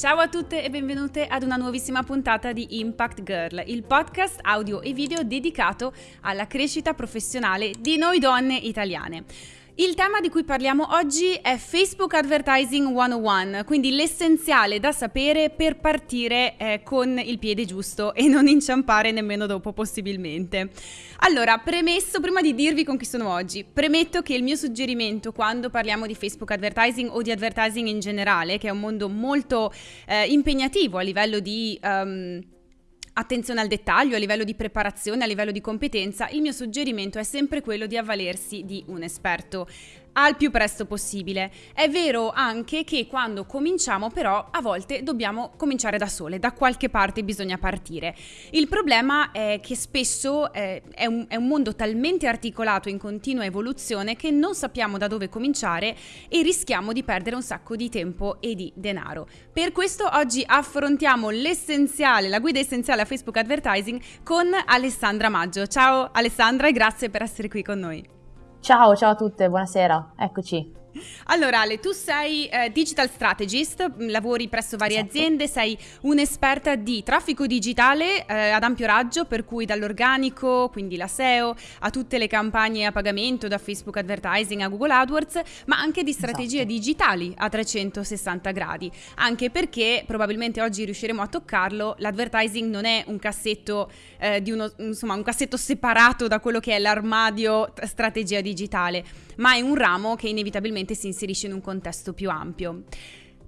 Ciao a tutte e benvenute ad una nuovissima puntata di Impact Girl, il podcast audio e video dedicato alla crescita professionale di noi donne italiane. Il tema di cui parliamo oggi è Facebook Advertising 101, quindi l'essenziale da sapere per partire eh, con il piede giusto e non inciampare nemmeno dopo possibilmente. Allora, premesso, prima di dirvi con chi sono oggi, premetto che il mio suggerimento quando parliamo di Facebook Advertising o di advertising in generale, che è un mondo molto eh, impegnativo a livello di... Um, attenzione al dettaglio, a livello di preparazione, a livello di competenza, il mio suggerimento è sempre quello di avvalersi di un esperto al più presto possibile. È vero anche che quando cominciamo però a volte dobbiamo cominciare da sole, da qualche parte bisogna partire. Il problema è che spesso eh, è, un, è un mondo talmente articolato in continua evoluzione che non sappiamo da dove cominciare e rischiamo di perdere un sacco di tempo e di denaro. Per questo oggi affrontiamo l'essenziale, la guida essenziale a Facebook Advertising con Alessandra Maggio. Ciao Alessandra e grazie per essere qui con noi. Ciao, ciao a tutte, buonasera, eccoci. Allora Ale, tu sei eh, digital strategist, mm, lavori presso varie esatto. aziende, sei un'esperta di traffico digitale eh, ad ampio raggio, per cui dall'organico, quindi la SEO, a tutte le campagne a pagamento, da Facebook Advertising a Google AdWords, ma anche di strategie esatto. digitali a 360 gradi, anche perché probabilmente oggi riusciremo a toccarlo, l'advertising non è un cassetto eh, di uno, insomma, un cassetto separato da quello che è l'armadio strategia digitale, ma è un ramo che inevitabilmente ovviamente si inserisce in un contesto più ampio.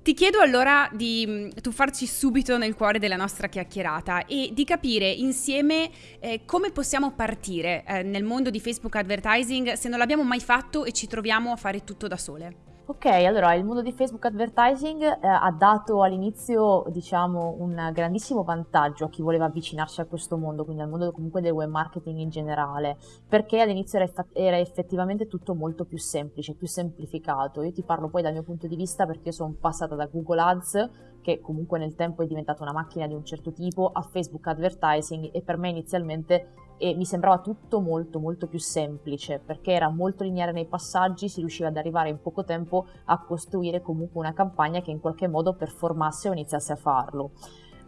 Ti chiedo allora di mm, tuffarci subito nel cuore della nostra chiacchierata e di capire insieme eh, come possiamo partire eh, nel mondo di Facebook Advertising se non l'abbiamo mai fatto e ci troviamo a fare tutto da sole. Ok, allora il mondo di Facebook Advertising eh, ha dato all'inizio, diciamo, un grandissimo vantaggio a chi voleva avvicinarsi a questo mondo, quindi al mondo comunque del web marketing in generale, perché all'inizio era, eff- era effettivamente tutto molto più semplice, più semplificato. Io ti parlo poi dal mio punto di vista perché io sono passata da Google Ads, che comunque nel tempo è diventata una macchina di un certo tipo, a Facebook Advertising e per me inizialmente e mi sembrava tutto molto molto più semplice perché era molto lineare nei passaggi, si riusciva ad arrivare in poco tempo a costruire comunque una campagna che in qualche modo performasse o iniziasse a farlo.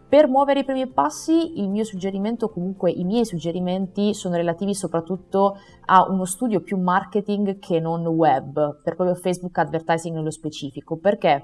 Per muovere i primi passi, il mio suggerimento, comunque i miei suggerimenti, sono relativi soprattutto a uno studio più marketing che non web, per proprio Facebook advertising nello specifico. Perché?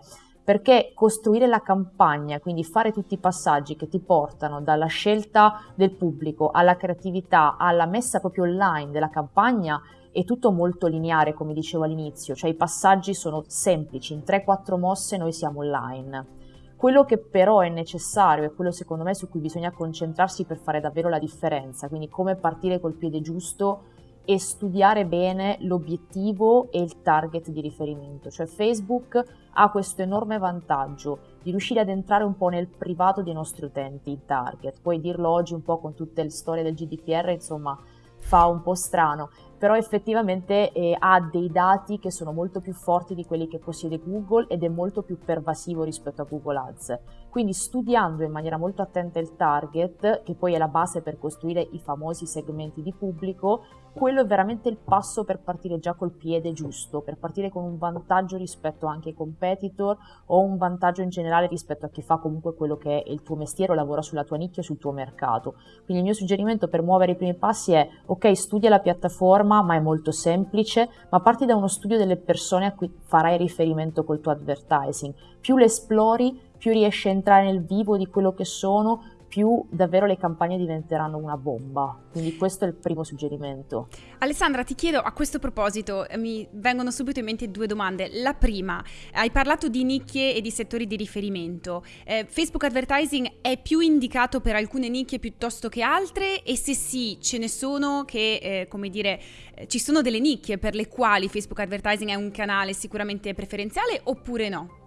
Perché costruire la campagna, quindi fare tutti i passaggi che ti portano dalla scelta del pubblico alla creatività, alla messa proprio online della campagna, è tutto molto lineare, come dicevo all'inizio, cioè i passaggi sono semplici, in 3-4 mosse noi siamo online. Quello che però è necessario e quello secondo me su cui bisogna concentrarsi per fare davvero la differenza, quindi come partire col piede giusto e studiare bene l'obiettivo e il target di riferimento. Cioè Facebook ha questo enorme vantaggio di riuscire ad entrare un po' nel privato dei nostri utenti, il target. Puoi dirlo oggi un po' con tutte le storie del GDPR, insomma, fa un po' strano, però effettivamente eh, ha dei dati che sono molto più forti di quelli che possiede Google ed è molto più pervasivo rispetto a Google Ads. Quindi studiando in maniera molto attenta il target, che poi è la base per costruire i famosi segmenti di pubblico, quello è veramente il passo per partire già col piede giusto, per partire con un vantaggio rispetto anche ai competitor o un vantaggio in generale rispetto a chi fa comunque quello che è il tuo mestiere o lavora sulla tua nicchia sul tuo mercato. Quindi il mio suggerimento per muovere i primi passi è ok, studia la piattaforma, ma è molto semplice, ma parti da uno studio delle persone a cui farai riferimento col tuo advertising. Più le esplori, più riesci a entrare nel vivo di quello che sono, più davvero le campagne diventeranno una bomba. Quindi questo è il primo suggerimento. Alessandra, ti chiedo a questo proposito, eh, mi vengono subito in mente due domande. La prima, hai parlato di nicchie e di settori di riferimento. Eh, Facebook Advertising è più indicato per alcune nicchie piuttosto che altre? E se sì, ce ne sono che, eh, come dire, eh, ci sono delle nicchie per le quali Facebook Advertising è un canale sicuramente preferenziale oppure no?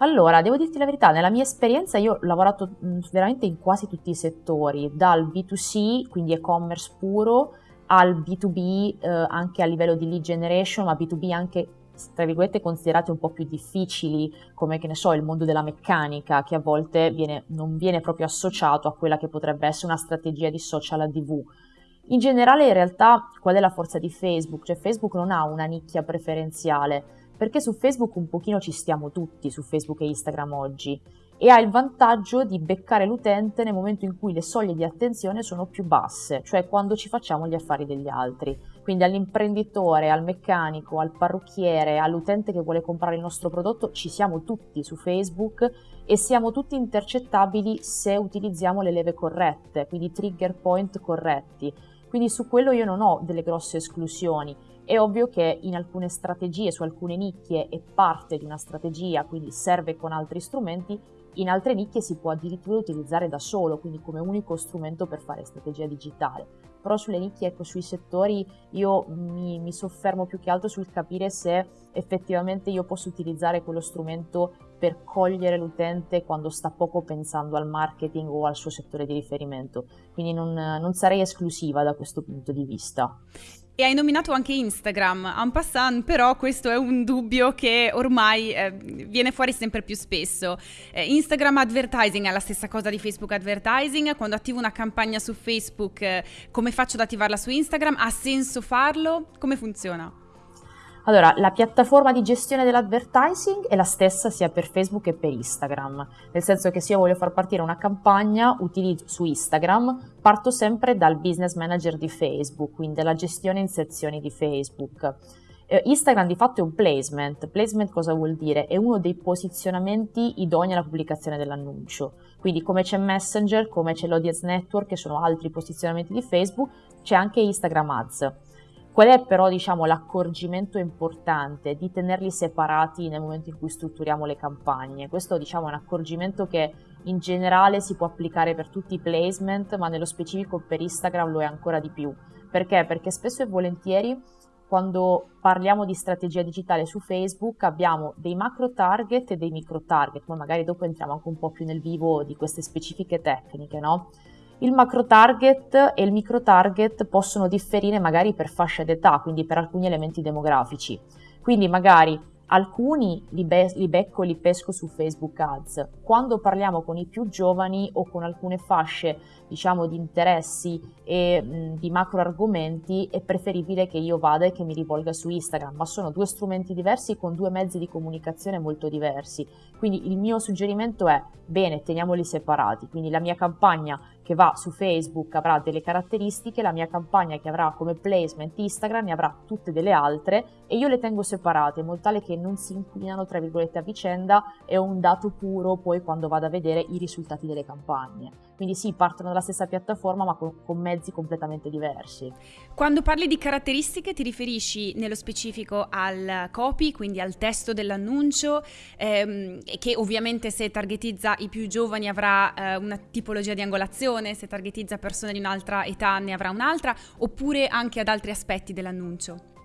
Allora, devo dirti la verità, nella mia esperienza io ho lavorato veramente in quasi tutti i settori, dal B2C, quindi e-commerce puro, al B2B eh, anche a livello di lead generation, ma B2B anche tra virgolette considerate un po' più difficili, come che ne so, il mondo della meccanica, che a volte viene, non viene proprio associato a quella che potrebbe essere una strategia di social ADV In generale, in realtà, qual è la forza di Facebook? Cioè, Facebook non ha una nicchia preferenziale, perché su Facebook un pochino ci stiamo tutti, su Facebook e Instagram oggi, e ha il vantaggio di beccare l'utente nel momento in cui le soglie di attenzione sono più basse, cioè quando ci facciamo gli affari degli altri. Quindi all'imprenditore, al meccanico, al parrucchiere, all'utente che vuole comprare il nostro prodotto, ci siamo tutti su Facebook e siamo tutti intercettabili se utilizziamo le leve corrette, quindi trigger point corretti. Quindi su quello io non ho delle grosse esclusioni. È ovvio che in alcune strategie, su alcune nicchie, è parte di una strategia, quindi serve con altri strumenti, in altre nicchie si può addirittura utilizzare da solo, quindi come unico strumento per fare strategia digitale. Però sulle nicchie, ecco, sui settori, io mi, mi soffermo più che altro sul capire se effettivamente io posso utilizzare quello strumento per cogliere l'utente quando sta poco pensando al marketing o al suo settore di riferimento. Quindi non, non sarei esclusiva da questo punto di vista. E hai nominato anche Instagram, en passant, però questo è un dubbio che ormai eh, viene fuori sempre più spesso. Eh, Instagram advertising è la stessa cosa di Facebook advertising, quando attivo una campagna su Facebook, eh, come faccio ad attivarla su Instagram? Ha senso farlo? Come funziona? Allora, la piattaforma di gestione dell'advertising è la stessa sia per Facebook che per Instagram, nel senso che se io voglio far partire una campagna su Instagram, parto sempre dal business manager di Facebook, quindi dalla gestione in sezioni di Facebook. Eh, Instagram di fatto è un placement. Placement cosa vuol dire? È uno dei posizionamenti idonei alla pubblicazione dell'annuncio. Quindi come c'è Messenger, come c'è l'Audience Network, che sono altri posizionamenti di Facebook, c'è anche Instagram Ads. Qual è però diciamo, l'accorgimento importante di tenerli separati nel momento in cui strutturiamo le campagne? Questo diciamo, è un accorgimento che in generale si può applicare per tutti i placement, ma nello specifico per Instagram lo è ancora di più. Perché? Perché spesso e volentieri quando parliamo di strategia digitale su Facebook abbiamo dei macro target e dei micro target, poi magari dopo entriamo anche un po' più nel vivo di queste specifiche tecniche, no? Il macro target e il micro target possono differire magari per fascia d'età, quindi per alcuni elementi demografici. Quindi magari alcuni li, be- li becco e li pesco su Facebook Ads. Quando parliamo con i più giovani o con alcune fasce, diciamo, di interessi e mh, di macro argomenti, è preferibile che io vada e che mi rivolga su Instagram, ma sono due strumenti diversi con due mezzi di comunicazione molto diversi. Quindi il mio suggerimento è, bene, teniamoli separati. Quindi la mia campagna che va su Facebook avrà delle caratteristiche, la mia campagna che avrà come placement Instagram ne avrà tutte delle altre e io le tengo separate in modo tale che non si inquinano tra virgolette a vicenda e ho un dato puro poi quando vado a vedere i risultati delle campagne. Quindi sì, partono dalla stessa piattaforma ma con, con mezzi completamente diversi. Quando parli di caratteristiche ti riferisci nello specifico al copy, quindi al testo dell'annuncio, ehm, che ovviamente se targetizza i più giovani avrà eh, una tipologia di angolazione, se targetizza persone di un'altra età ne avrà un'altra, oppure anche ad altri aspetti dell'annuncio?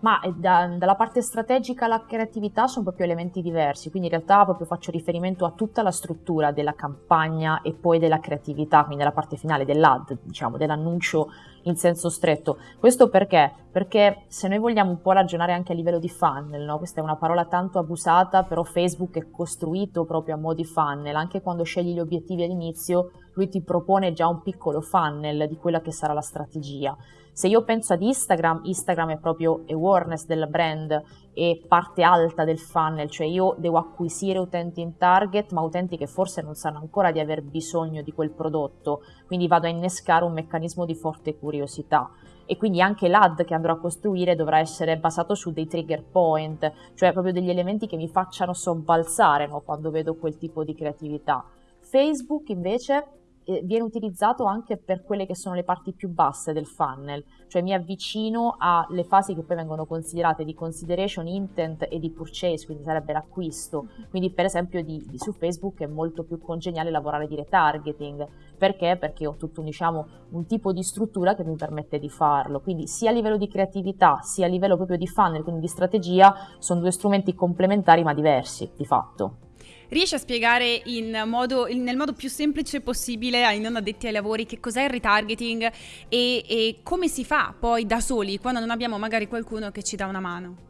Ma da, dalla parte strategica alla creatività sono proprio elementi diversi, quindi in realtà proprio faccio riferimento a tutta la struttura della campagna e poi della creatività, quindi la parte finale dell'ad, diciamo, dell'annuncio in senso stretto. Questo perché? Perché se noi vogliamo un po' ragionare anche a livello di funnel, no? questa è una parola tanto abusata, però Facebook è costruito proprio a mo' di funnel, anche quando scegli gli obiettivi all'inizio, lui ti propone già un piccolo funnel di quella che sarà la strategia. Se io penso ad Instagram, Instagram è proprio awareness del brand e parte alta del funnel, cioè io devo acquisire utenti in target, ma utenti che forse non sanno ancora di aver bisogno di quel prodotto, quindi vado a innescare un meccanismo di forte curiosità e quindi anche l'ad che andrò a costruire dovrà essere basato su dei trigger point, cioè proprio degli elementi che mi facciano sobbalzare no, quando vedo quel tipo di creatività. Facebook invece viene utilizzato anche per quelle che sono le parti più basse del funnel, cioè mi avvicino alle fasi che poi vengono considerate di consideration intent e di purchase, quindi sarebbe l'acquisto. Quindi per esempio di, di su Facebook è molto più congeniale lavorare di retargeting, perché? Perché ho tutto diciamo, un tipo di struttura che mi permette di farlo, quindi sia a livello di creatività sia a livello proprio di funnel, quindi di strategia, sono due strumenti complementari ma diversi di fatto. Riesci a spiegare modo, nel modo più semplice possibile ai non addetti ai lavori che cos'è il retargeting e, e come si fa poi da soli quando non abbiamo magari qualcuno che ci dà una mano?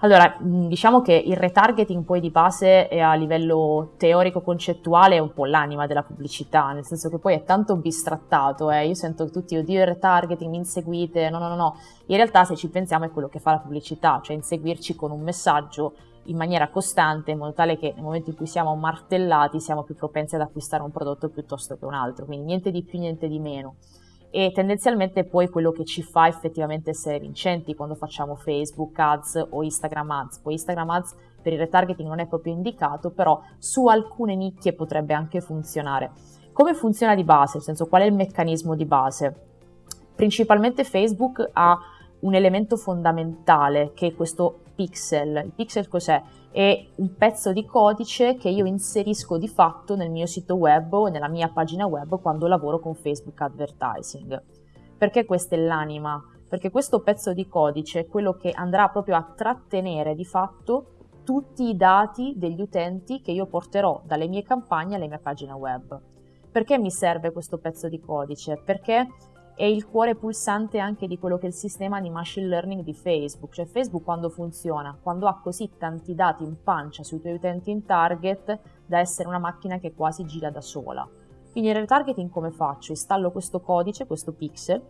Allora, diciamo che il retargeting poi di base è a livello teorico-concettuale è un po' l'anima della pubblicità, nel senso che poi è tanto bistrattato, eh. io sento tutti, oddio il retargeting, mi inseguite, no, no, no, no, in realtà se ci pensiamo è quello che fa la pubblicità, cioè inseguirci con un messaggio in maniera costante in modo tale che nel momento in cui siamo martellati siamo più propensi ad acquistare un prodotto piuttosto che un altro, quindi niente di più, niente di meno e tendenzialmente poi quello che ci fa effettivamente essere vincenti quando facciamo Facebook ads o Instagram ads. Poi Instagram ads per il retargeting non è proprio indicato, però su alcune nicchie potrebbe anche funzionare. Come funziona di base? Nel senso, qual è il meccanismo di base? Principalmente Facebook ha un elemento fondamentale che è questo pixel. Il pixel cos'è? È un pezzo di codice che io inserisco di fatto nel mio sito web o nella mia pagina web quando lavoro con Facebook Advertising. Perché questa è l'anima? Perché questo pezzo di codice è quello che andrà proprio a trattenere di fatto tutti i dati degli utenti che io porterò dalle mie campagne alle mie pagine web. Perché mi serve questo pezzo di codice? Perché è il cuore pulsante anche di quello che è il sistema di machine learning di Facebook, cioè Facebook quando funziona, quando ha così tanti dati in pancia sui tuoi utenti in target da essere una macchina che quasi gira da sola. Quindi il retargeting come faccio? Installo questo codice, questo pixel,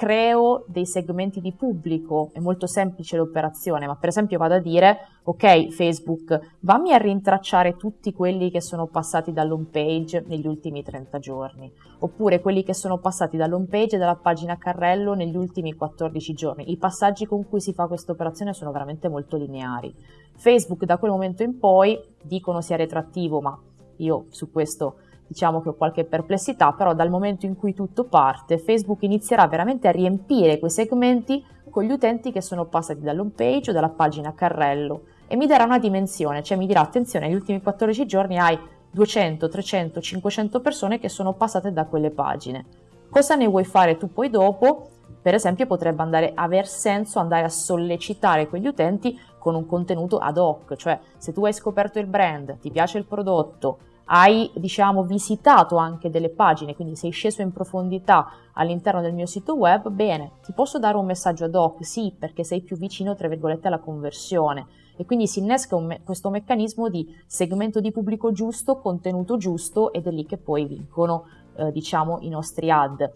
creo dei segmenti di pubblico, è molto semplice l'operazione, ma per esempio vado a dire, ok Facebook, vammi a rintracciare tutti quelli che sono passati dall'home page negli ultimi 30 giorni, oppure quelli che sono passati dall'home page e dalla pagina carrello negli ultimi 14 giorni. I passaggi con cui si fa questa operazione sono veramente molto lineari. Facebook da quel momento in poi dicono sia retrattivo, ma io su questo diciamo che ho qualche perplessità, però dal momento in cui tutto parte, Facebook inizierà veramente a riempire quei segmenti con gli utenti che sono passati dall'home page o dalla pagina carrello e mi darà una dimensione, cioè mi dirà attenzione, negli ultimi 14 giorni hai 200, 300, 500 persone che sono passate da quelle pagine. Cosa ne vuoi fare tu poi dopo? Per esempio potrebbe andare, aver senso andare a sollecitare quegli utenti con un contenuto ad hoc, cioè se tu hai scoperto il brand, ti piace il prodotto, hai diciamo visitato anche delle pagine, quindi sei sceso in profondità all'interno del mio sito web, bene, ti posso dare un messaggio ad hoc? Sì, perché sei più vicino, tra virgolette, alla conversione. E quindi si innesca me- questo meccanismo di segmento di pubblico giusto, contenuto giusto ed è lì che poi vincono, eh, diciamo, i nostri ad.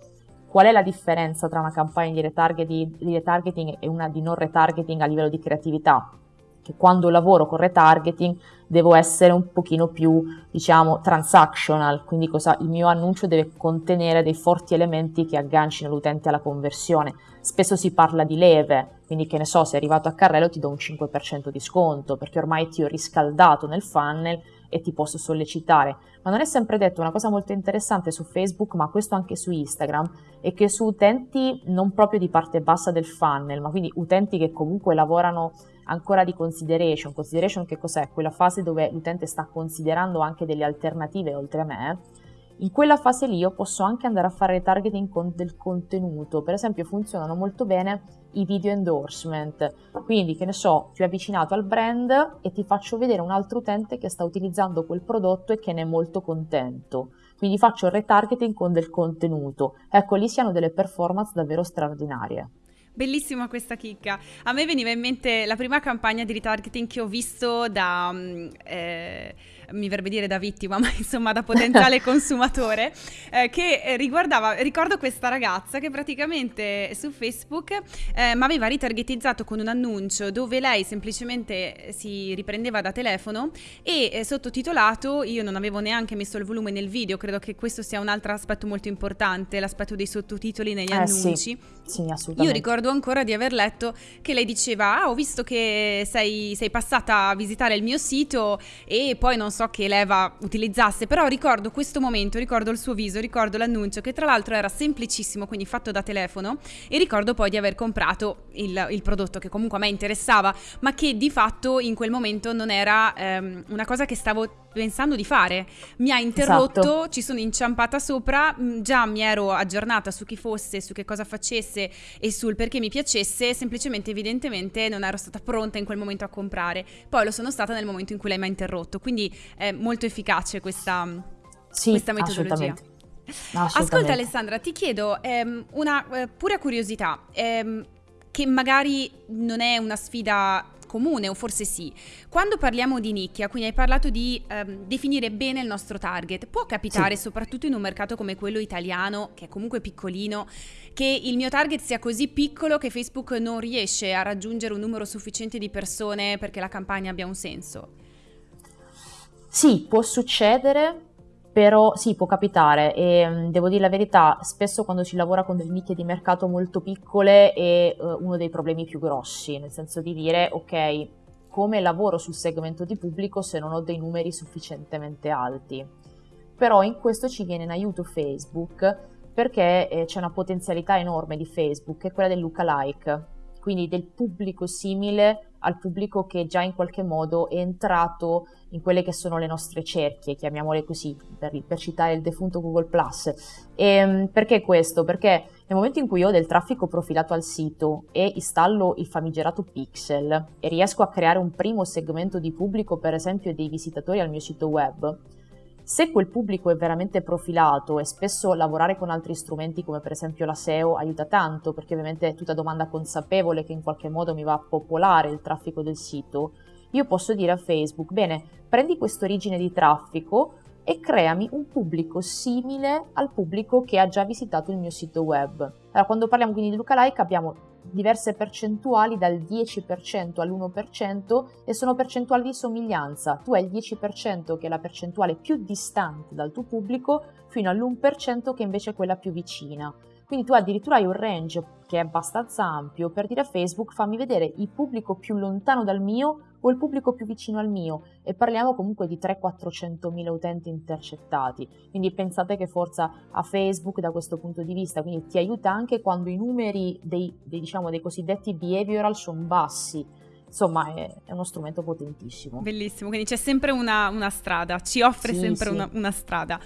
Qual è la differenza tra una campagna di retargeting, di retargeting e una di non retargeting a livello di creatività? Che quando lavoro con retargeting devo essere un pochino più, diciamo, transactional, quindi cosa, il mio annuncio deve contenere dei forti elementi che aggancino l'utente alla conversione. Spesso si parla di leve, quindi che ne so, se arrivato a carrello ti do un 5% di sconto, perché ormai ti ho riscaldato nel funnel e ti posso sollecitare. Ma non è sempre detto una cosa molto interessante su Facebook, ma questo anche su Instagram, è che su utenti non proprio di parte bassa del funnel, ma quindi utenti che comunque lavorano ancora di consideration. Consideration che cos'è? Quella fase dove l'utente sta considerando anche delle alternative oltre a me. In quella fase lì io posso anche andare a fare targeting con del contenuto, per esempio funzionano molto bene i video endorsement, quindi che ne so, ti ho avvicinato al brand e ti faccio vedere un altro utente che sta utilizzando quel prodotto e che ne è molto contento, quindi faccio retargeting con del contenuto, ecco lì si hanno delle performance davvero straordinarie. Bellissima questa chicca. A me veniva in mente la prima campagna di retargeting che ho visto da... Mm, eh, mi verrebbe dire da vittima, ma insomma da potenziale consumatore, eh, che riguardava, ricordo questa ragazza che praticamente su Facebook eh, mi aveva ritargetizzato con un annuncio dove lei semplicemente si riprendeva da telefono e eh, sottotitolato, io non avevo neanche messo il volume nel video, credo che questo sia un altro aspetto molto importante, l'aspetto dei sottotitoli negli eh, annunci. Sì, sì, assolutamente. Io ricordo ancora di aver letto che lei diceva, ah ho visto che sei, sei passata a visitare il mio sito e poi non so che leva utilizzasse, però ricordo questo momento, ricordo il suo viso, ricordo l'annuncio che tra l'altro era semplicissimo, quindi fatto da telefono e ricordo poi di aver comprato il, il prodotto che comunque a me interessava, ma che di fatto in quel momento non era ehm, una cosa che stavo pensando di fare. Mi ha interrotto, esatto. ci sono inciampata sopra, mm, già mi ero aggiornata su chi fosse, su che cosa facesse e sul perché mi piacesse, semplicemente evidentemente non ero stata pronta in quel momento a comprare. Poi lo sono stata nel momento in cui lei mi ha interrotto, quindi è molto efficace questa, sì, questa metodologia. Ascolta Alessandra, ti chiedo ehm, una eh, pura curiosità. Ehm, che magari non è una sfida comune o forse sì. Quando parliamo di nicchia, quindi hai parlato di ehm, definire bene il nostro target, può capitare sì. soprattutto in un mercato come quello italiano, che è comunque piccolino, che il mio target sia così piccolo che Facebook non riesce a raggiungere un numero sufficiente di persone perché la campagna abbia un senso? Sì, può succedere, però sì, può capitare e mm, devo dire la verità, spesso quando si lavora con delle nicchie di mercato molto piccole è uh, uno dei problemi più grossi, nel senso di dire ok, come lavoro sul segmento di pubblico se non ho dei numeri sufficientemente alti. Però in questo ci viene in aiuto Facebook perché eh, c'è una potenzialità enorme di Facebook, che è quella del lookalike, quindi del pubblico simile al pubblico che già in qualche modo è entrato in quelle che sono le nostre cerchie, chiamiamole così, per, per citare il defunto Google Plus. Ehm, perché questo? Perché nel momento in cui ho del traffico profilato al sito e installo il famigerato pixel e riesco a creare un primo segmento di pubblico, per esempio dei visitatori al mio sito web, se quel pubblico è veramente profilato e spesso lavorare con altri strumenti come per esempio la SEO aiuta tanto perché ovviamente è tutta domanda consapevole che in qualche modo mi va a popolare il traffico del sito, io posso dire a Facebook, bene, prendi questa origine di traffico e creami un pubblico simile al pubblico che ha già visitato il mio sito web. Allora, quando parliamo quindi di lookalike abbiamo diverse percentuali dal 10% all'1% e sono percentuali di somiglianza. Tu hai il 10% che è la percentuale più distante dal tuo pubblico fino all'1% che invece è quella più vicina. Quindi tu addirittura hai un range che è abbastanza ampio per dire a Facebook fammi vedere il pubblico più lontano dal mio o il pubblico più vicino al mio e parliamo comunque di 300-400 mila utenti intercettati. Quindi pensate che forza a Facebook da questo punto di vista, quindi ti aiuta anche quando i numeri dei, dei, diciamo, dei cosiddetti behavioral sono bassi. Insomma, è, uno strumento potentissimo. Bellissimo, quindi c'è sempre una, una strada, ci offre sì, sempre sì. Una, una strada.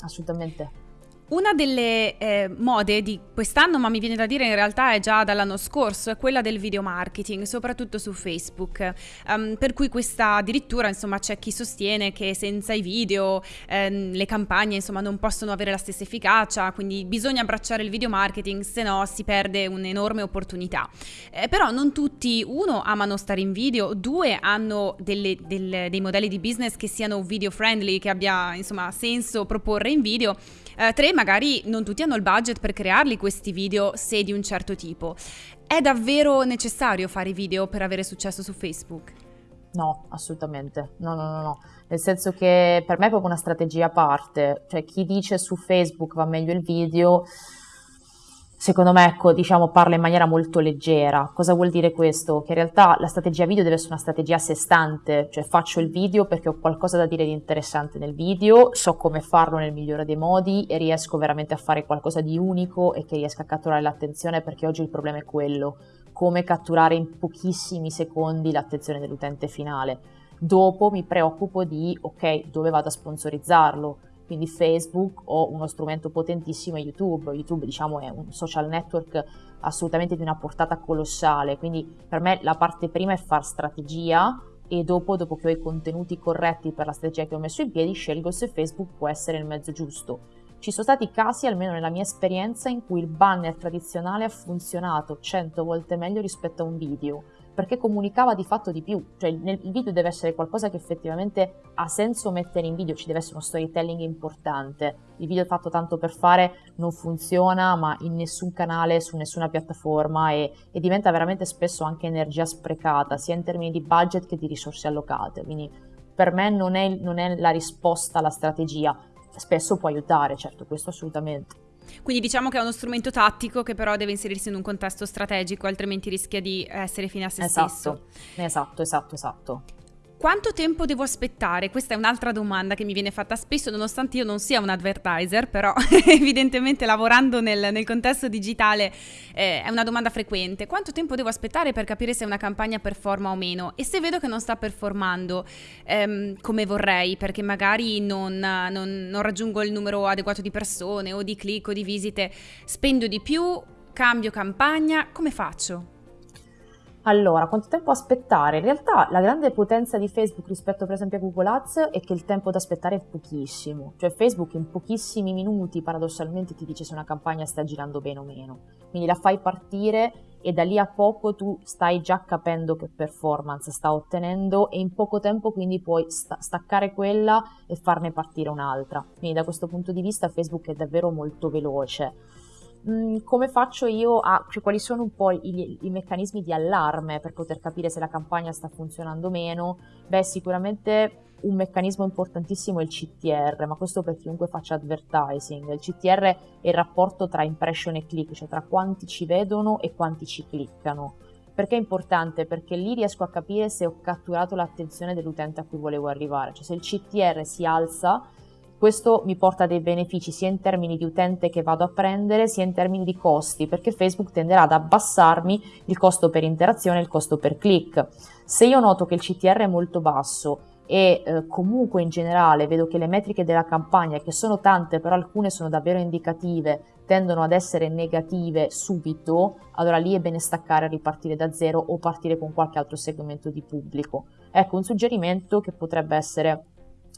Assolutamente. Una delle eh, mode di quest'anno, ma mi viene da dire in realtà è già dall'anno scorso, è quella del video marketing, soprattutto su Facebook. Um, per cui questa addirittura, insomma, c'è chi sostiene che senza i video ehm, le campagne, insomma, non possono avere la stessa efficacia, quindi bisogna abbracciare il video marketing, se no si perde un'enorme opportunità. Eh, però non tutti, uno, amano stare in video, due, hanno delle, delle, dei modelli di business che siano video friendly, che abbia, insomma, senso proporre in video. Eh, tre, magari non tutti hanno il budget per crearli questi video se di un certo tipo. È davvero necessario fare video per avere successo su Facebook? No, assolutamente. No, no, no, no. Nel senso che per me è proprio una strategia a parte. Cioè, chi dice su Facebook va meglio il video secondo me, ecco, diciamo, parla in maniera molto leggera. Cosa vuol dire questo? Che in realtà la strategia video deve essere una strategia a sé stante, cioè faccio il video perché ho qualcosa da dire di interessante nel video, so come farlo nel migliore dei modi e riesco veramente a fare qualcosa di unico e che riesca a catturare l'attenzione perché oggi il problema è quello, come catturare in pochissimi secondi l'attenzione dell'utente finale. Dopo mi preoccupo di, ok, dove vado a sponsorizzarlo? Quindi Facebook o uno strumento potentissimo è YouTube. YouTube diciamo è un social network assolutamente di una portata colossale, quindi per me la parte prima è far strategia e dopo, dopo che ho i contenuti corretti per la strategia che ho messo in piedi, scelgo se Facebook può essere il mezzo giusto. Ci sono stati casi, almeno nella mia esperienza, in cui il banner tradizionale ha funzionato 100 volte meglio rispetto a un video perché comunicava di fatto di più, cioè il, video deve essere qualcosa che effettivamente ha senso mettere in video, ci deve essere uno storytelling importante, il video fatto tanto per fare non funziona ma in nessun canale, su nessuna piattaforma e, e diventa veramente spesso anche energia sprecata, sia in termini di budget che di risorse allocate, quindi per me non è, non è la risposta alla strategia, spesso può aiutare, certo, questo assolutamente. Quindi diciamo che è uno strumento tattico che però deve inserirsi in un contesto strategico, altrimenti rischia di essere fine a se esatto. stesso. Esatto, esatto, esatto. Quanto tempo devo aspettare? Questa è un'altra domanda che mi viene fatta spesso, nonostante io non sia un advertiser, però evidentemente lavorando nel, nel contesto digitale eh, è una domanda frequente. Quanto tempo devo aspettare per capire se una campagna performa o meno? E se vedo che non sta performando ehm, come vorrei, perché magari non, non, non raggiungo il numero adeguato di persone o di click o di visite, spendo di più, cambio campagna, come faccio? Allora, quanto tempo aspettare? In realtà la grande potenza di Facebook rispetto per esempio a Google Ads è che il tempo da aspettare è pochissimo, cioè Facebook in pochissimi minuti paradossalmente ti dice se una campagna sta girando bene o meno, quindi la fai partire e da lì a poco tu stai già capendo che performance sta ottenendo e in poco tempo quindi puoi sta- staccare quella e farne partire un'altra. Quindi da questo punto di vista Facebook è davvero molto veloce. Mm, come faccio io a, cioè quali sono un po' i, i, meccanismi di allarme per poter capire se la campagna sta funzionando o meno? Beh, sicuramente un meccanismo importantissimo è il CTR, ma questo per chiunque faccia advertising. Il CTR è il rapporto tra impression e click, cioè tra quanti ci vedono e quanti ci cliccano. Perché è importante? Perché lì riesco a capire se ho catturato l'attenzione dell'utente a cui volevo arrivare. Cioè se il CTR si alza, questo mi porta dei benefici sia in termini di utente che vado a prendere, sia in termini di costi, perché Facebook tenderà ad abbassarmi il costo per interazione e il costo per click. Se io noto che il CTR è molto basso e eh, comunque in generale vedo che le metriche della campagna, che sono tante però alcune sono davvero indicative, tendono ad essere negative subito, allora lì è bene staccare e ripartire da zero o partire con qualche altro segmento di pubblico. Ecco, un suggerimento che potrebbe essere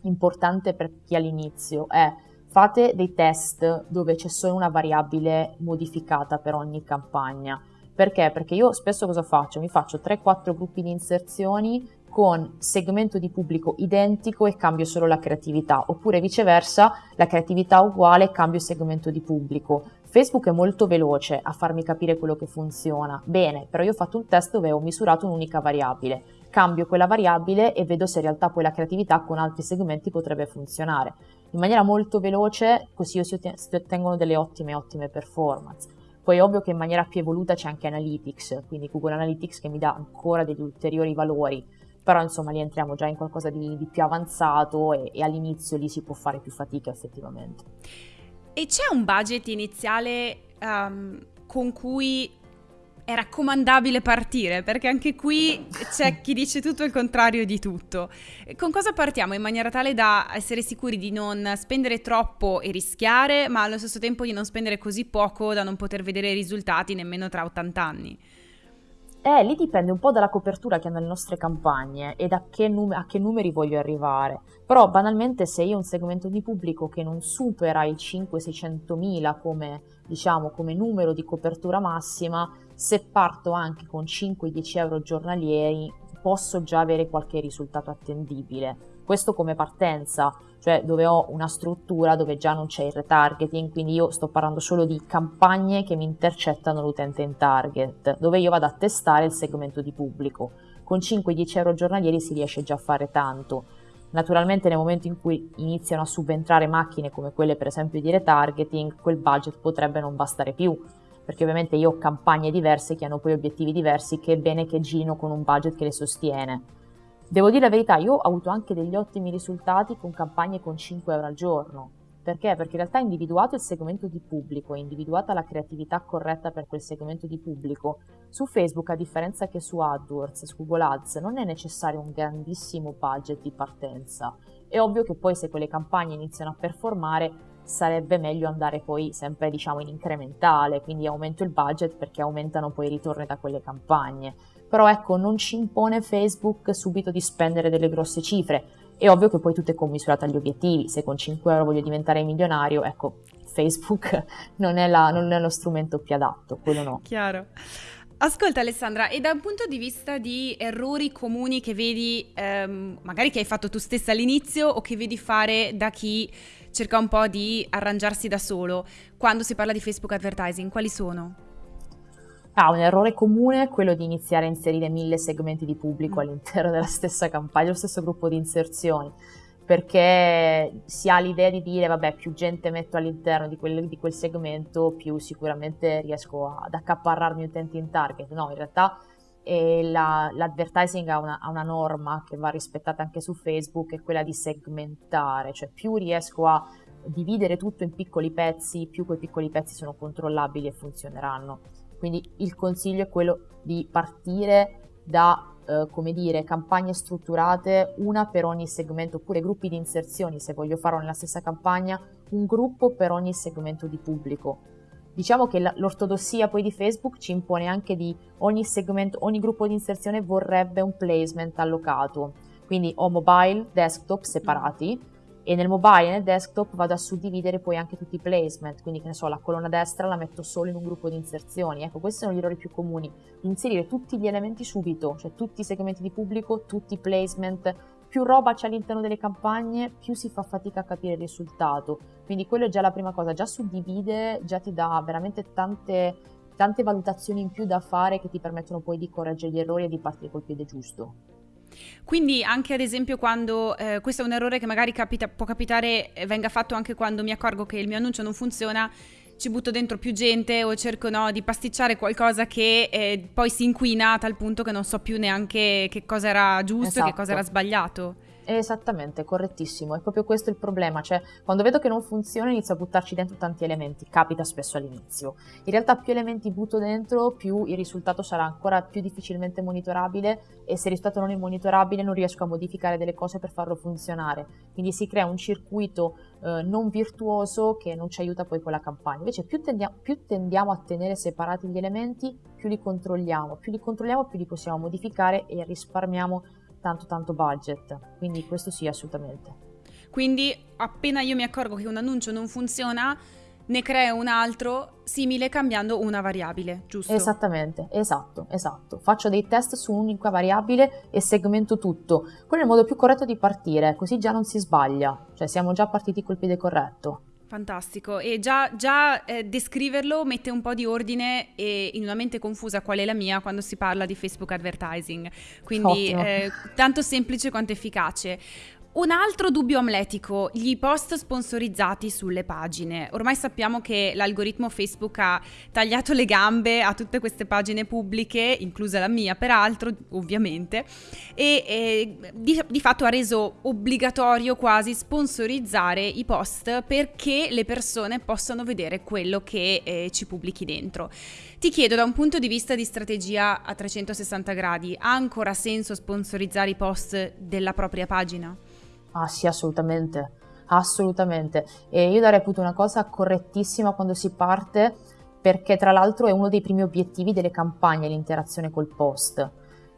importante per chi all'inizio è fate dei test dove c'è solo una variabile modificata per ogni campagna. Perché? Perché io spesso cosa faccio? Mi faccio 3-4 gruppi di inserzioni con segmento di pubblico identico e cambio solo la creatività, oppure viceversa, la creatività uguale e cambio segmento di pubblico. Facebook è molto veloce a farmi capire quello che funziona. Bene, però io ho fatto un test dove ho misurato un'unica variabile. Cambio quella variabile e vedo se in realtà poi la creatività con altri segmenti potrebbe funzionare. In maniera molto veloce, così si ottengono delle ottime, ottime performance. Poi è ovvio che in maniera più evoluta c'è anche Analytics, quindi Google Analytics che mi dà ancora degli ulteriori valori però insomma lì entriamo già in qualcosa di, di più avanzato e, e all'inizio lì si può fare più fatica effettivamente. E c'è un budget iniziale um, con cui è raccomandabile partire? Perché anche qui c'è chi dice tutto il contrario di tutto. Con cosa partiamo in maniera tale da essere sicuri di non spendere troppo e rischiare, ma allo stesso tempo di non spendere così poco da non poter vedere i risultati nemmeno tra 80 anni? Eh, lì dipende un po' dalla copertura che hanno le nostre campagne e da che num- a che numeri voglio arrivare. Però banalmente se io ho un segmento di pubblico che non supera il 5-600 mila come, diciamo, come numero di copertura massima, se parto anche con 5-10 euro giornalieri posso già avere qualche risultato attendibile. Questo come partenza, cioè dove ho una struttura dove già non c'è il retargeting, quindi io sto parlando solo di campagne che mi intercettano l'utente in target, dove io vado a testare il segmento di pubblico. Con 5-10 euro giornalieri si riesce già a fare tanto. Naturalmente nel momento in cui iniziano a subentrare macchine come quelle per esempio di retargeting, quel budget potrebbe non bastare più, perché ovviamente io ho campagne diverse che hanno poi obiettivi diversi che è bene che girino con un budget che le sostiene. Devo dire la verità, io ho avuto anche degli ottimi risultati con campagne con 5 euro al giorno. Perché? Perché in realtà individuato il segmento di pubblico e individuata la creatività corretta per quel segmento di pubblico, su Facebook, a differenza che su AdWords, su Google Ads, non è necessario un grandissimo budget di partenza. È ovvio che poi se quelle campagne iniziano a performare, sarebbe meglio andare poi sempre diciamo in incrementale, quindi aumento il budget perché aumentano poi i ritorni da quelle campagne però ecco non ci impone Facebook subito di spendere delle grosse cifre. È ovvio che poi tutto è commisurato agli obiettivi, se con 5 euro voglio diventare milionario, ecco, Facebook non è, la, non è lo strumento più adatto, quello no. Chiaro. Ascolta Alessandra, e da un punto di vista di errori comuni che vedi, ehm, magari che hai fatto tu stessa all'inizio o che vedi fare da chi cerca un po' di arrangiarsi da solo, quando si parla di Facebook advertising, quali sono? Ah, un errore comune è quello di iniziare a inserire mille segmenti di pubblico mm. all'interno della stessa campagna, lo stesso gruppo di inserzioni, perché si ha l'idea di dire, vabbè, più gente metto all'interno di quel, di quel segmento, più sicuramente riesco ad accaparrarmi utenti in target. No, in realtà eh, la, l'advertising ha una, ha una norma che va rispettata anche su Facebook, è quella di segmentare, cioè più riesco a dividere tutto in piccoli pezzi, più quei piccoli pezzi sono controllabili e funzioneranno. Quindi il consiglio è quello di partire da, eh, come dire, campagne strutturate, una per ogni segmento, oppure gruppi di inserzioni, se voglio farlo nella stessa campagna, un gruppo per ogni segmento di pubblico. Diciamo che l'ortodossia poi di Facebook ci impone anche di ogni segmento, ogni gruppo di inserzione vorrebbe un placement allocato. Quindi ho mobile, desktop separati e nel mobile e nel desktop vado a suddividere poi anche tutti i placement, quindi che ne so, la colonna destra la metto solo in un gruppo di inserzioni. Ecco, questi sono gli errori più comuni. Inserire tutti gli elementi subito, cioè tutti i segmenti di pubblico, tutti i placement, più roba c'è all'interno delle campagne, più si fa fatica a capire il risultato. Quindi quello è già la prima cosa, già suddivide, già ti dà veramente tante, tante valutazioni in più da fare che ti permettono poi di correggere gli errori e di partire col piede giusto. Quindi anche ad esempio quando, eh, questo è un errore che magari capita, può capitare, eh, venga fatto anche quando mi accorgo che il mio annuncio non funziona, ci butto dentro più gente o cerco no, di pasticciare qualcosa che eh, poi si inquina a tal punto che non so più neanche che cosa era giusto esatto. e che cosa era esatto. sbagliato. Esattamente, correttissimo, è proprio questo il problema, cioè quando vedo che non funziona inizio a buttarci dentro tanti elementi, capita spesso all'inizio. In realtà più elementi butto dentro, più il risultato sarà ancora più difficilmente monitorabile e se il risultato non è monitorabile non riesco a modificare delle cose per farlo funzionare. Quindi si crea un circuito eh, non virtuoso che non ci aiuta poi con la campagna. Invece più tendiamo, più tendiamo a tenere separati gli elementi, più li controlliamo, più li controlliamo più li possiamo modificare e risparmiamo tanto tanto budget, quindi questo sì assolutamente. Quindi appena io mi accorgo che un annuncio non funziona, ne creo un altro simile cambiando una variabile, giusto? Esattamente, esatto, esatto. Faccio dei test su un'unica variabile e segmento tutto. Quello è il modo più corretto di partire, così già non si sbaglia, cioè siamo già partiti col piede corretto. Fantastico, e già, già eh, descriverlo mette un po' di ordine e in una mente confusa qual è la mia quando si parla di Facebook advertising, quindi eh, tanto semplice quanto efficace. Un altro dubbio amletico, gli post sponsorizzati sulle pagine. Ormai sappiamo che l'algoritmo Facebook ha tagliato le gambe a tutte queste pagine pubbliche, inclusa la mia peraltro, ovviamente, e, e di, di, fatto ha reso obbligatorio quasi sponsorizzare i post perché le persone possano vedere quello che eh, ci pubblichi dentro. Ti chiedo da un punto di vista di strategia a 360 gradi, ha ancora senso sponsorizzare i post della propria pagina? Ah sì, assolutamente, assolutamente. E io darei appunto una cosa correttissima quando si parte, perché tra l'altro è uno dei primi obiettivi delle campagne l'interazione col post.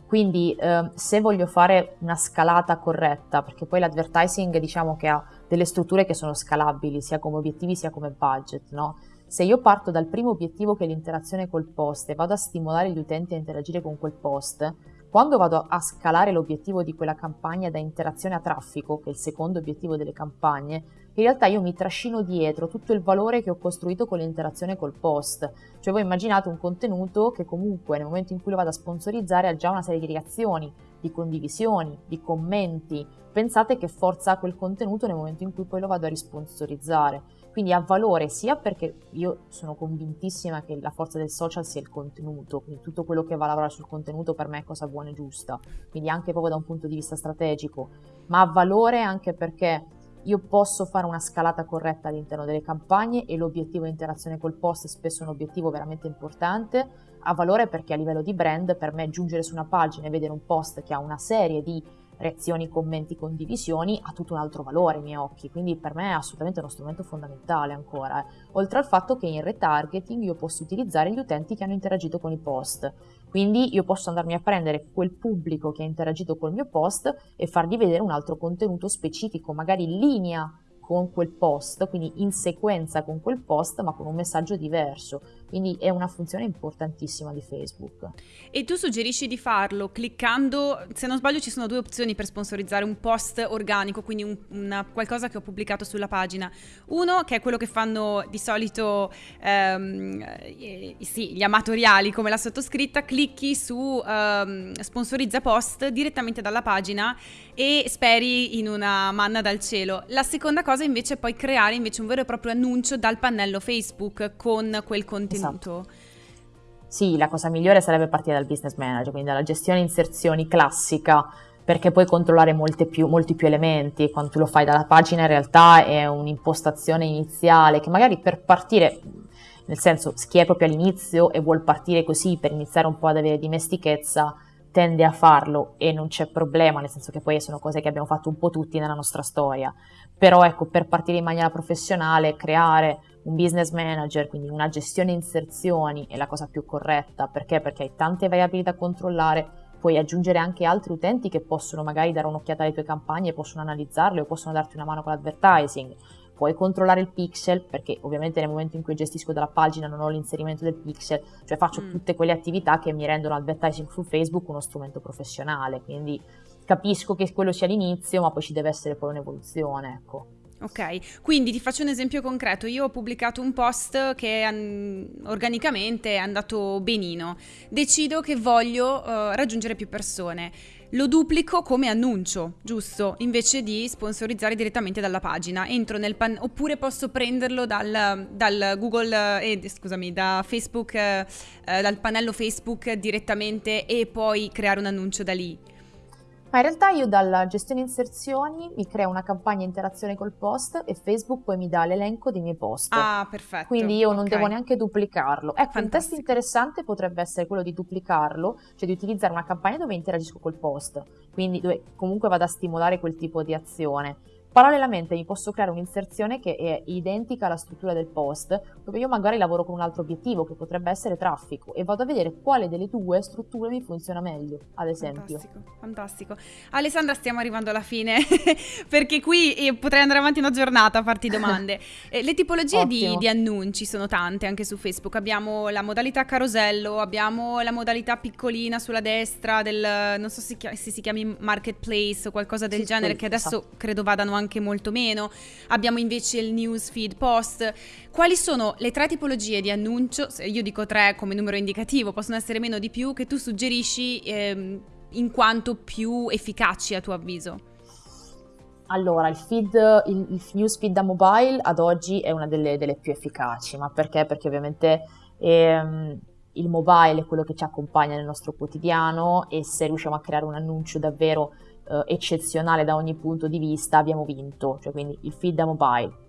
Quindi eh, se voglio fare una scalata corretta, perché poi l'advertising diciamo che ha delle strutture che sono scalabili sia come obiettivi sia come budget, no? Se io parto dal primo obiettivo che è l'interazione col post e vado a stimolare gli utenti a interagire con quel post, quando vado a scalare l'obiettivo di quella campagna da interazione a traffico, che è il secondo obiettivo delle campagne, in realtà io mi trascino dietro tutto il valore che ho costruito con l'interazione col post. Cioè voi immaginate un contenuto che comunque nel momento in cui lo vado a sponsorizzare ha già una serie di reazioni, di condivisioni, di commenti. Pensate che forza ha quel contenuto nel momento in cui poi lo vado a risponsorizzare. Quindi ha valore sia perché io sono convintissima che la forza del social sia il contenuto, quindi tutto quello che va a lavorare sul contenuto per me è cosa buona e giusta, quindi anche proprio da un punto di vista strategico, ma ha valore anche perché io posso fare una scalata corretta all'interno delle campagne e l'obiettivo interazione col post è spesso un obiettivo veramente importante, ha valore perché a livello di brand per me giungere su una pagina e vedere un post che ha una serie di reazioni, commenti, condivisioni ha tutto un altro valore ai miei occhi, quindi per me è assolutamente uno strumento fondamentale ancora, eh. oltre al fatto che in retargeting io posso utilizzare gli utenti che hanno interagito con i post, quindi io posso andarmi a prendere quel pubblico che ha interagito col mio post e fargli vedere un altro contenuto specifico, magari in linea con quel post, quindi in sequenza con quel post, ma con un messaggio diverso. Quindi è una funzione importantissima di Facebook. E tu suggerisci di farlo cliccando, se non sbaglio ci sono due opzioni per sponsorizzare un post organico, quindi un, una, qualcosa che ho pubblicato sulla pagina. Uno che è quello che fanno di solito ehm, eh, sì, gli amatoriali come la sottoscritta, clicchi su ehm, sponsorizza post direttamente dalla pagina e speri in una manna dal cielo. La seconda cosa invece è poi creare invece un vero e proprio annuncio dal pannello Facebook con quel contenuto. Esatto. Sì, la cosa migliore sarebbe partire dal business manager, quindi dalla gestione inserzioni classica, perché puoi controllare più, molti più elementi. Quando tu lo fai dalla pagina in realtà è un'impostazione iniziale che magari per partire, nel senso chi è proprio all'inizio e vuol partire così per iniziare un po' ad avere dimestichezza, tende a farlo e non c'è problema, nel senso che poi sono cose che abbiamo fatto un po' tutti nella nostra storia. Però ecco, per partire in maniera professionale, creare un business manager, quindi una gestione inserzioni è la cosa più corretta, perché? Perché hai tante variabili da controllare, puoi aggiungere anche altri utenti che possono magari dare un'occhiata alle tue campagne, possono analizzarle o possono darti una mano con l'advertising. Puoi controllare il pixel perché ovviamente nel momento in cui gestisco dalla pagina non ho l'inserimento del pixel, cioè faccio mm. tutte quelle attività che mi rendono advertising su Facebook uno strumento professionale, quindi capisco che quello sia l'inizio, ma poi ci deve essere poi un'evoluzione, ecco. Ok, quindi ti faccio un esempio concreto. Io ho pubblicato un post che an- organicamente è andato benino. Decido che voglio uh, raggiungere più persone. Lo duplico come annuncio, giusto? Invece di sponsorizzare direttamente dalla pagina. Entro nel pan- oppure posso prenderlo dal, dal Google, eh, scusami, da Facebook, eh, dal pannello Facebook direttamente e poi creare un annuncio da lì. Ma in realtà io dalla gestione inserzioni mi creo una campagna interazione col post e Facebook poi mi dà l'elenco dei miei post. Ah, perfetto. Quindi io non devo neanche duplicarlo. Ecco, Fantastico. un test interessante potrebbe essere quello di duplicarlo, cioè di utilizzare una campagna dove interagisco col post, quindi dove comunque vado a stimolare quel tipo di azione Parallelamente mi posso creare un'inserzione che è identica alla struttura del post, dove io magari lavoro con un altro obiettivo che potrebbe essere traffico e vado a vedere quale delle due strutture mi funziona meglio, ad esempio. Fantastico, fantastico. Alessandra, stiamo arrivando alla fine perché qui eh, potrei andare avanti una giornata a farti domande. Eh, le tipologie di, di, annunci sono tante anche su Facebook. Abbiamo la modalità carosello, abbiamo la modalità piccolina sulla destra del, non so se, si chiami marketplace o qualcosa del sì, genere, che adesso esatto. credo vadano anche anche molto meno. Abbiamo invece il newsfeed post. Quali sono le tre tipologie di annuncio? Io dico tre come numero indicativo, possono essere meno di più, che tu suggerisci ehm, in quanto più efficaci a tuo avviso? Allora, il feed, il, il newsfeed da mobile ad oggi è una delle, delle più efficaci, ma perché? Perché ovviamente ehm, il mobile è quello che ci accompagna nel nostro quotidiano e se riusciamo a creare un annuncio davvero eh, eccezionale da ogni punto di vista, abbiamo vinto, cioè quindi il feed da mobile.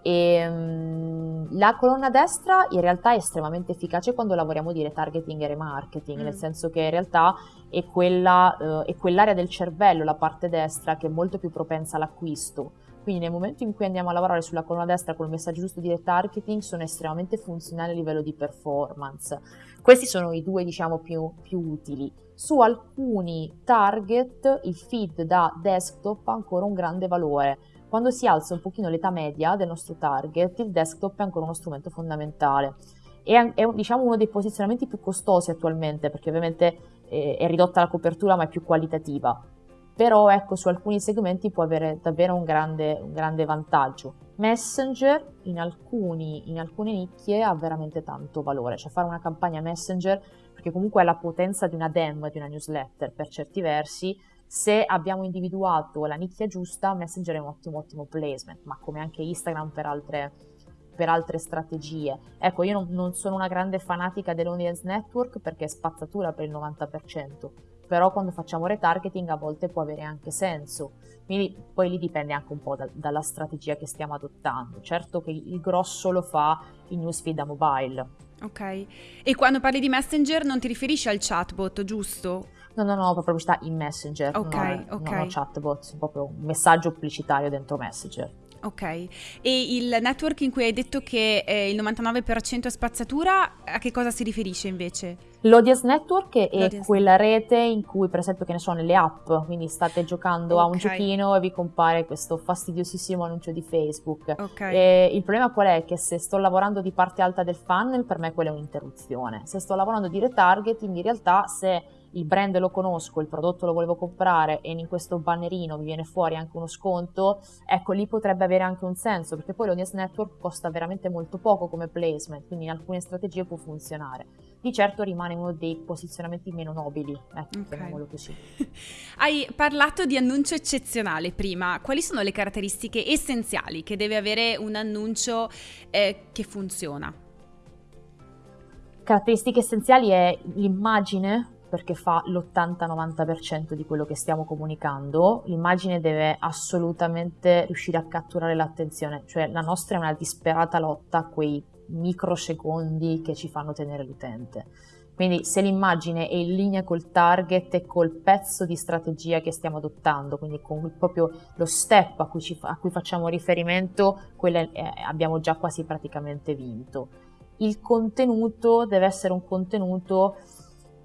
E, um, la colonna destra in realtà è estremamente efficace quando lavoriamo di retargeting e remarketing, mm. nel senso che in realtà è, quella, uh, è quell'area del cervello, la parte destra, che è molto più propensa all'acquisto. Quindi nel momento in cui andiamo a lavorare sulla colonna destra con il messaggio giusto di retargeting sono estremamente funzionali a livello di performance. Questi sono i due diciamo più, più utili. Su alcuni target il feed da desktop ha ancora un grande valore. Quando si alza un pochino l'età media del nostro target, il desktop è ancora uno strumento fondamentale. È, è diciamo, uno dei posizionamenti più costosi attualmente, perché ovviamente eh, è ridotta la copertura ma è più qualitativa. Però ecco, su alcuni segmenti può avere davvero un grande, un grande vantaggio. Messenger in, alcuni, in alcune nicchie ha veramente tanto valore, cioè fare una campagna Messenger perché comunque è la potenza di una DEM, di una newsletter per certi versi, se abbiamo individuato la nicchia giusta, Messenger è un ottimo, ottimo placement, ma come anche Instagram per altre, per altre strategie. Ecco, io non, non sono una grande fanatica dell'audience network perché è spazzatura per il 90%, però quando facciamo retargeting a volte può avere anche senso. Quindi poi lì dipende anche un po' da, dalla strategia che stiamo adottando. Certo che il grosso lo fa il newsfeed da mobile, Ok. E quando parli di Messenger non ti riferisci al chatbot, giusto? No, no, no, proprio sta in Messenger. Ok, non ho, ok. Non ho chatbot, proprio un messaggio pubblicitario dentro Messenger. Ok, e il network in cui hai detto che eh, il 99% è spazzatura, a che cosa si riferisce invece? L'audience network è L'audience. quella rete in cui, per esempio, che ne so, nelle app, quindi state giocando okay. a un giochino e vi compare questo fastidiosissimo annuncio di Facebook. Okay. E il problema qual è? Che se sto lavorando di parte alta del funnel, per me quella è un'interruzione. Se sto lavorando di retargeting, in realtà se il brand lo conosco, il prodotto lo volevo comprare e in questo bannerino mi viene fuori anche uno sconto, ecco lì potrebbe avere anche un senso perché poi l'audience network costa veramente molto poco come placement, quindi in alcune strategie può funzionare. Di certo rimane uno dei posizionamenti meno nobili, ecco, okay. così. Hai parlato di annuncio eccezionale prima, quali sono le caratteristiche essenziali che deve avere un annuncio eh, che funziona? Caratteristiche essenziali è l'immagine perché fa l'80-90% di quello che stiamo comunicando, l'immagine deve assolutamente riuscire a catturare l'attenzione, cioè la nostra è una disperata lotta a quei microsecondi che ci fanno tenere l'utente. Quindi se l'immagine è in linea col target e col pezzo di strategia che stiamo adottando, quindi con proprio lo step a cui, ci, a cui facciamo riferimento, è, abbiamo già quasi praticamente vinto. Il contenuto deve essere un contenuto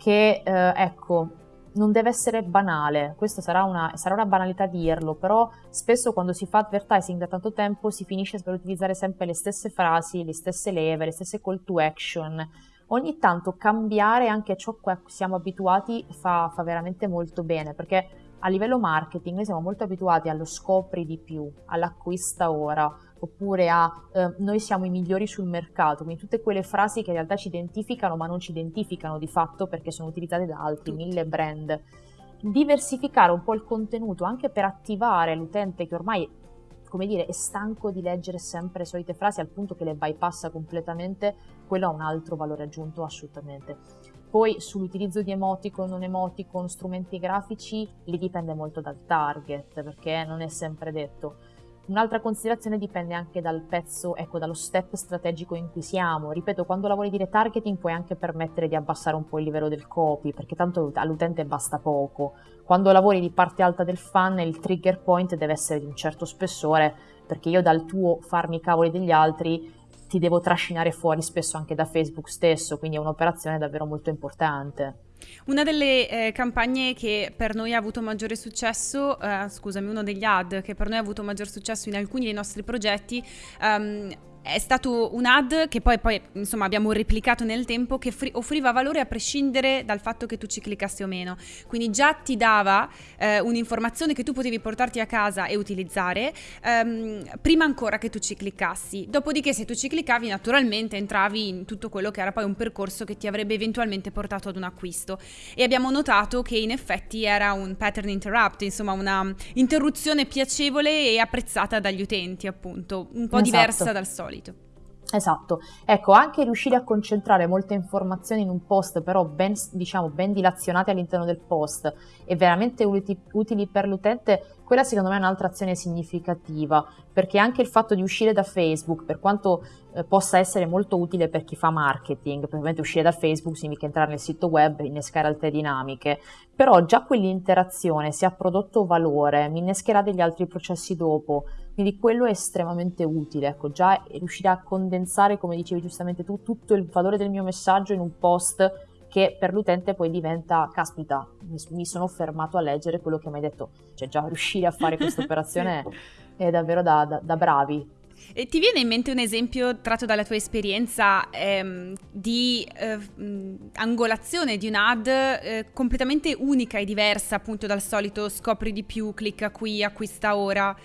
che, eh, ecco, non deve essere banale, questo sarà una, sarà una, banalità dirlo, però spesso quando si fa advertising da tanto tempo si finisce per utilizzare sempre le stesse frasi, le stesse leve, le stesse call to action. Ogni tanto cambiare anche ciò a cui siamo abituati fa, fa veramente molto bene, perché a livello marketing noi siamo molto abituati allo scopri di più, all'acquista ora, oppure a eh, noi siamo i migliori sul mercato, quindi tutte quelle frasi che in realtà ci identificano ma non ci identificano di fatto perché sono utilizzate da altri, mille brand. Diversificare un po' il contenuto anche per attivare l'utente che ormai come dire, è stanco di leggere sempre le solite frasi al punto che le bypassa completamente, quello ha un altro valore aggiunto assolutamente. Poi sull'utilizzo di emoticon, non emoticon, strumenti grafici, lì dipende molto dal target, perché non è sempre detto Un'altra considerazione dipende anche dal pezzo, ecco, dallo step strategico in cui siamo. Ripeto, quando lavori di retargeting puoi anche permettere di abbassare un po' il livello del copy, perché tanto all'utente basta poco. Quando lavori di parte alta del funnel, il trigger point deve essere di un certo spessore, perché io dal tuo farmi i cavoli degli altri ti devo trascinare fuori spesso anche da Facebook stesso, quindi è un'operazione davvero molto importante. Una delle eh, campagne che per noi ha avuto maggiore successo, eh, scusami, uno degli ad che per noi ha avuto maggior successo in alcuni dei nostri progetti, um, è stato un ad che poi, poi insomma, abbiamo replicato nel tempo che offriva valore a prescindere dal fatto che tu ci cliccassi o meno. Quindi già ti dava eh, un'informazione che tu potevi portarti a casa e utilizzare ehm, prima ancora che tu ci cliccassi. Dopodiché se tu ci cliccavi naturalmente entravi in tutto quello che era poi un percorso che ti avrebbe eventualmente portato ad un acquisto. E abbiamo notato che in effetti era un pattern interrupt, insomma una interruzione piacevole e apprezzata dagli utenti appunto, un po' esatto. diversa dal solito solito. Esatto, ecco, anche riuscire a concentrare molte informazioni in un post, però ben, diciamo, ben dilazionate all'interno del post e veramente utili, utili per l'utente, quella secondo me è un'altra azione significativa, perché anche il fatto di uscire da Facebook, per quanto eh, possa essere molto utile per chi fa marketing, ovviamente uscire da Facebook significa entrare nel sito web, innescare altre dinamiche, però già quell'interazione, se ha prodotto valore, mi innescherà degli altri processi dopo, quindi quello è estremamente utile, ecco, già riuscire a condensare, come dicevi giustamente tu, tutto il valore del mio messaggio in un post che per l'utente poi diventa, caspita, mi sono fermato a leggere quello che mi hai detto, cioè già riuscire a fare questa operazione è davvero da, da, da bravi. E ti viene in mente un esempio tratto dalla tua esperienza ehm, di eh, angolazione di un'ad eh, completamente unica e diversa appunto dal solito scopri di più, clicca qui, acquista ora?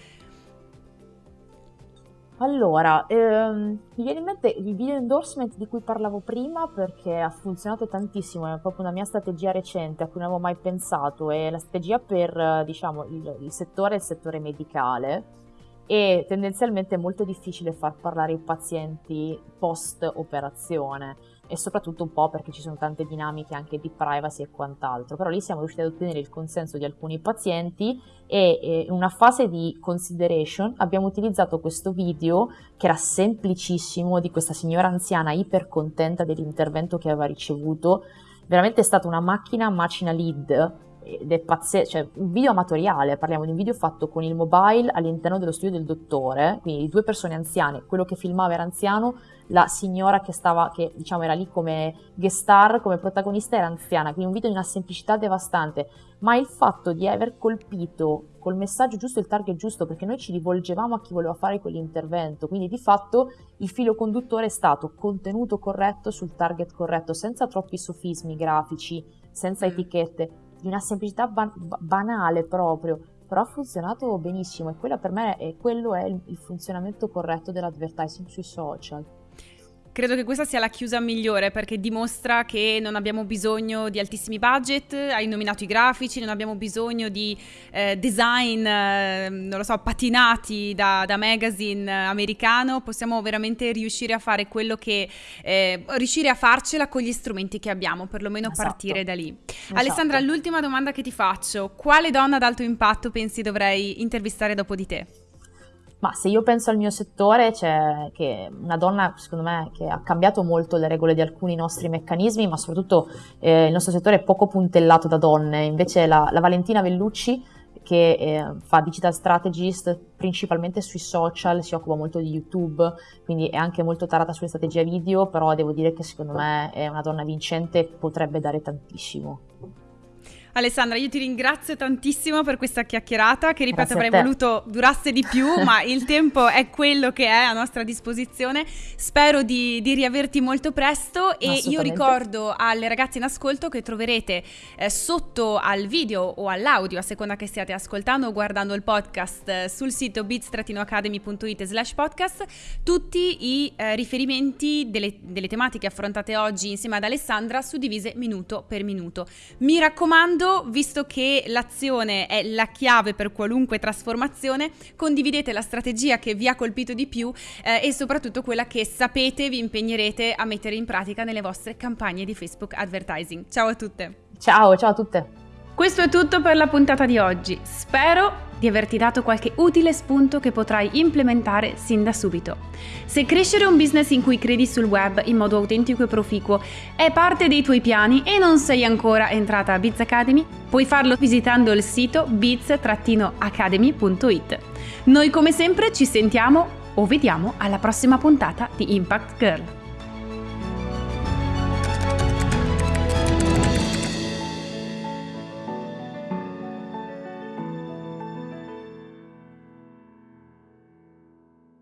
Allora, ehm, mi viene in mente il video endorsement di cui parlavo prima perché ha funzionato tantissimo, è proprio una mia strategia recente a cui non avevo mai pensato, è la strategia per diciamo, il, il settore, il settore medicale. E tendenzialmente è molto difficile far parlare i pazienti post operazione e soprattutto un po' perché ci sono tante dinamiche anche di privacy e quant'altro, però lì siamo riusciti ad ottenere il consenso di alcuni pazienti e in una fase di consideration abbiamo utilizzato questo video che era semplicissimo di questa signora anziana iper contenta dell'intervento che aveva ricevuto, veramente è stata una macchina macina lead ed è pazzesco, cioè un video amatoriale, parliamo di un video fatto con il mobile all'interno dello studio del dottore, quindi due persone anziane, quello che filmava era anziano, la signora che stava, che diciamo era lì come guest star, come protagonista era anziana, quindi un video di una semplicità devastante, ma il fatto di aver colpito col messaggio giusto il target giusto, perché noi ci rivolgevamo a chi voleva fare quell'intervento, quindi di fatto il filo conduttore è stato contenuto corretto sul target corretto, senza troppi sofismi grafici, senza mm. etichette, di una semplicità ban- banale proprio, però ha funzionato benissimo e quello per me è, quello è il, funzionamento corretto dell'advertising sui social. Credo che questa sia la chiusa migliore perché dimostra che non abbiamo bisogno di altissimi budget, hai nominato i grafici, non abbiamo bisogno di eh, design, eh, non lo so, patinati da, da, magazine americano, possiamo veramente riuscire a fare quello che, eh, riuscire a farcela con gli strumenti che abbiamo, perlomeno esatto. partire da lì. Esatto. Alessandra, l'ultima domanda che ti faccio, quale donna ad alto impatto pensi dovrei intervistare dopo di te? Ma se io penso al mio settore, c'è che una donna, secondo me, che ha cambiato molto le regole di alcuni nostri meccanismi, ma soprattutto eh, il nostro settore è poco puntellato da donne. Invece la, la Valentina Vellucci, che eh, fa digital strategist principalmente sui social, si occupa molto di YouTube, quindi è anche molto tarata sulle strategie video, però devo dire che secondo me è una donna vincente e potrebbe dare tantissimo. Alessandra, io ti ringrazio tantissimo per questa chiacchierata che ripeto avrei voluto durasse di più, ma il tempo è quello che è a nostra disposizione. Spero di, di riaverti molto presto e io ricordo alle ragazze in ascolto che troverete eh, sotto al video o all'audio, a seconda che stiate ascoltando o guardando il podcast, eh, sul sito bits-academy.it slash podcast, tutti i eh, riferimenti delle, delle tematiche affrontate oggi insieme ad Alessandra suddivise minuto per minuto. Mi raccomando, visto che l'azione è la chiave per qualunque trasformazione, condividete la strategia che vi ha colpito di più eh, e soprattutto quella che sapete vi impegnerete a mettere in pratica nelle vostre campagne di Facebook Advertising. Ciao a tutte! Ciao, ciao a tutte! Questo è tutto per la puntata di oggi. Spero di averti dato qualche utile spunto che potrai implementare sin da subito. Se crescere un business in cui credi sul web in modo autentico e proficuo è parte dei tuoi piani e non sei ancora entrata a Biz Academy, puoi farlo visitando il sito biz-academy.it. Noi come sempre ci sentiamo o vediamo alla prossima puntata di Impact Girl.